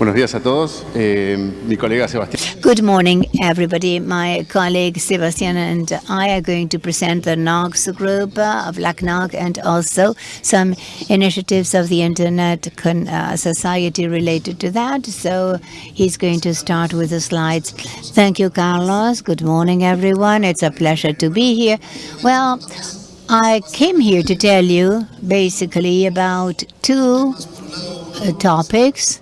Buenos días a todos. Eh, mi colega Sebastián. Good morning, everybody. My colleague Sebastian and I are going to present the NOGS group uh, of LACNOG and also some initiatives of the Internet uh, Society related to that. So he's going to start with the slides. Thank you, Carlos. Good morning, everyone. It's a pleasure to be here. Well, I came here to tell you basically about two uh, topics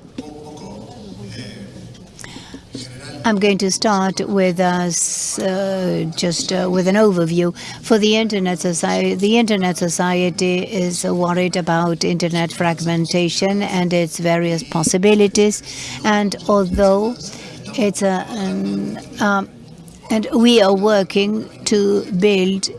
I'm going to start with uh, just uh, with an overview for the Internet Society. The Internet Society is worried about Internet fragmentation and its various possibilities. And although it's a, um, um, and we are working to build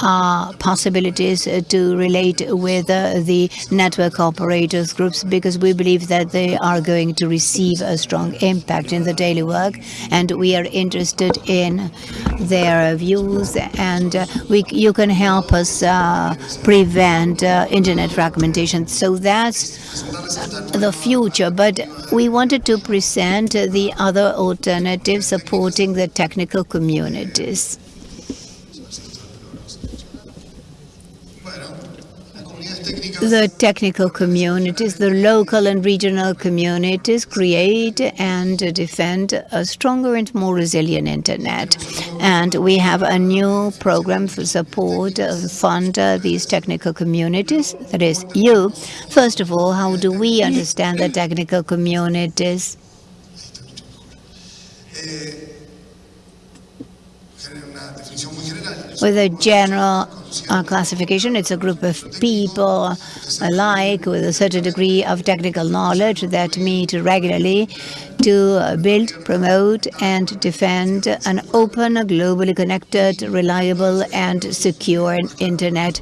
uh, possibilities to relate with uh, the network operators groups because we believe that they are going to receive a strong impact in the daily work and we are interested in their views and uh, we you can help us uh, prevent internet fragmentation. So that's the future but we wanted to present the other alternatives supporting the technical communities the technical communities, the local and regional communities create and defend a stronger and more resilient internet. And we have a new program for support, uh, fund uh, these technical communities, that is you. First of all, how do we understand the technical communities? With a general classification. It's a group of people alike with a certain degree of technical knowledge that meet regularly to build, promote and defend an open, globally connected, reliable and secure internet.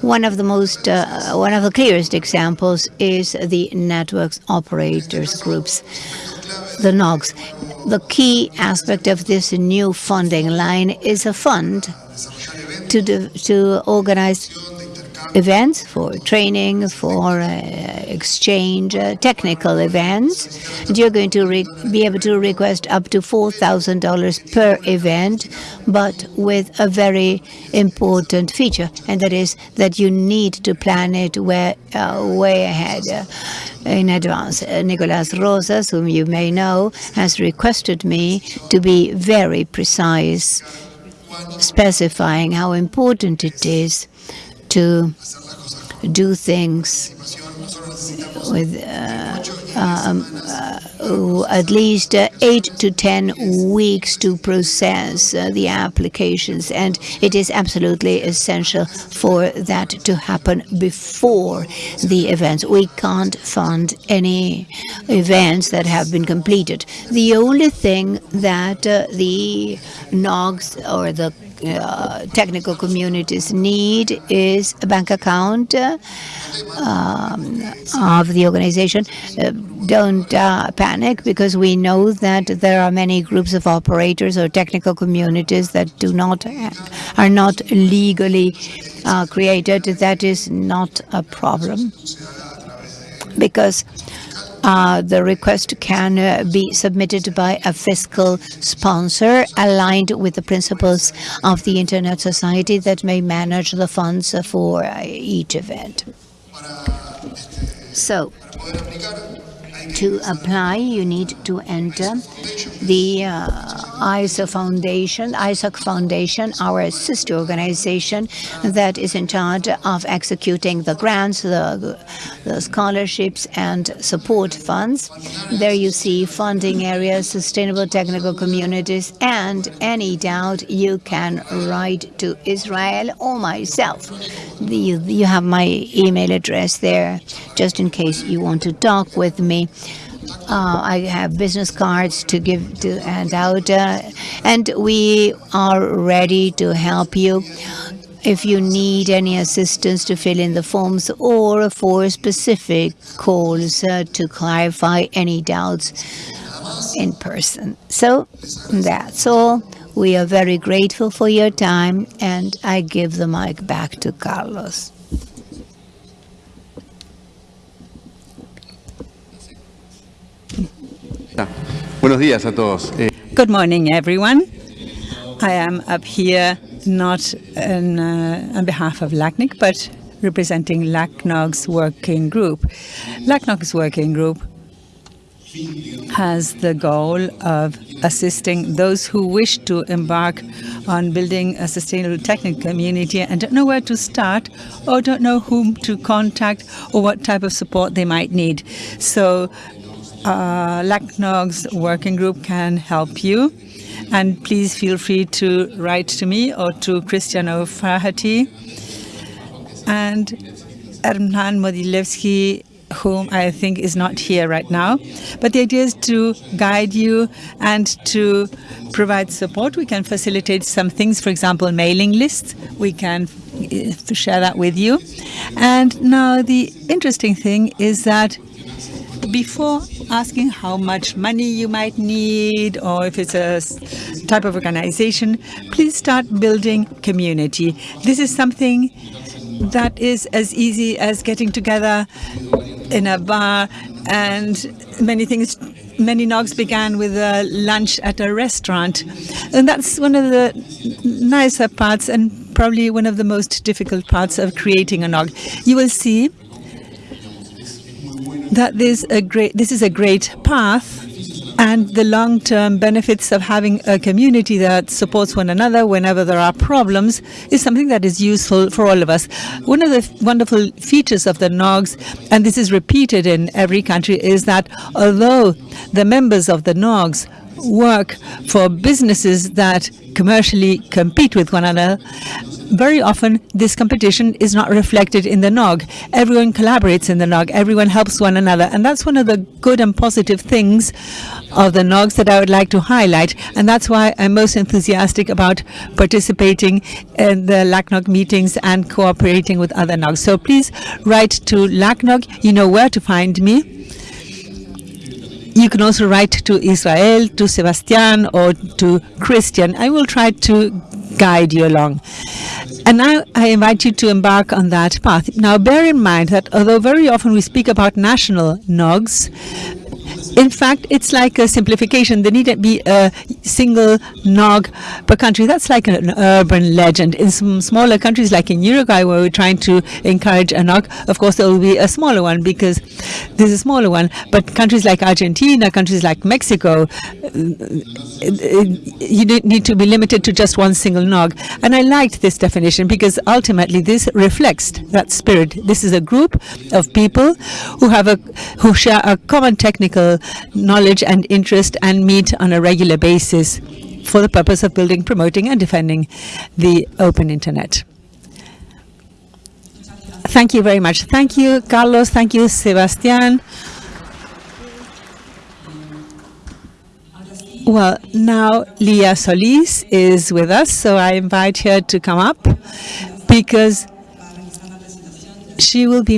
One of the most, uh, one of the clearest examples is the networks operators groups, the NOGs. The key aspect of this new funding line is a fund to, do, to organize events for training, for uh, exchange, uh, technical events. And you're going to be able to request up to $4,000 per event, but with a very important feature, and that is that you need to plan it way, uh, way ahead. Uh, in advance. Uh, Nicolas Rosas, whom you may know, has requested me to be very precise specifying how important it is to do things with uh, um, uh, at least uh, eight to ten weeks to process uh, the applications and it is absolutely essential for that to happen before the events. We can't fund any events that have been completed. The only thing that uh, the NOGs or the uh, technical communities need is a bank account uh, um, of the organization. Uh, don't uh, panic because we know that there are many groups of operators or technical communities that do not are not legally uh, created. That is not a problem because uh, the request can uh, be submitted by a fiscal sponsor aligned with the principles of the Internet Society that may manage the funds for uh, each event. So, to apply, you need to enter the uh, ISO Foundation, ISOC Foundation, our sister organization that is in charge of executing the grants, the, the scholarships and support funds. There you see funding areas, sustainable technical communities, and any doubt you can write to Israel or myself. You have my email address there, just in case you want to talk with me. Uh, I have business cards to give to hand out, uh, and we are ready to help you if you need any assistance to fill in the forms or for specific calls uh, to clarify any doubts in person. So that's all. We are very grateful for your time, and I give the mic back to Carlos. Buenos días a todos. Eh, Good morning, everyone. I am up here not in, uh, on behalf of LACNIC, but representing LACNOG's working group. LACNOG's working group has the goal of assisting those who wish to embark on building a sustainable technical community and don't know where to start or don't know whom to contact or what type of support they might need. So uh, LACNOG's working group can help you. And please feel free to write to me or to Christian O'Flaherty and Hernán Moguilevsky, whom I think is not here right now. But the idea is to guide you and to provide support. We can facilitate some things, for example, mailing lists. We can uh, share that with you. And now the interesting thing is that before asking how much money you might need or if it's a type of organization, please start building community. This is something that is as easy as getting together in a bar and many things many nogs began with a lunch at a restaurant and that's one of the nicer parts and probably one of the most difficult parts of creating a nog you will see that this a great this is a great path and the long-term benefits of having a community that supports one another whenever there are problems is something that is useful for all of us. One of the wonderful features of the NOGs, and this is repeated in every country, is that although the members of the NOGs work for businesses that commercially compete with one another, very often this competition is not reflected in the NOG. Everyone collaborates in the NOG, everyone helps one another, and that's one of the good and positive things of the NOGs that I would like to highlight, and that's why I'm most enthusiastic about participating in the LACNOG meetings and cooperating with other NOGs. So please write to LACNOG, you know where to find me. You can also write to Israel, to Sebastian, or to Christian. I will try to guide you along. And now I invite you to embark on that path. Now bear in mind that although very often we speak about national NOGs, in fact, it's like a simplification. There need to be a single NOG per country. That's like an urban legend. In some smaller countries, like in Uruguay, where we're trying to encourage a NOG, of course, there will be a smaller one because there's a smaller one. But countries like Argentina, countries like Mexico, uh, you need to be limited to just one single NOG. And I liked this definition because ultimately this reflects that spirit. This is a group of people who have a who share a common technical knowledge and interest and meet on a regular basis for the purpose of building, promoting and defending the open internet. Thank you very much. Thank you, Carlos. Thank you, Sebastian. Well, now Leah Solis is with us, so I invite her to come up because she will be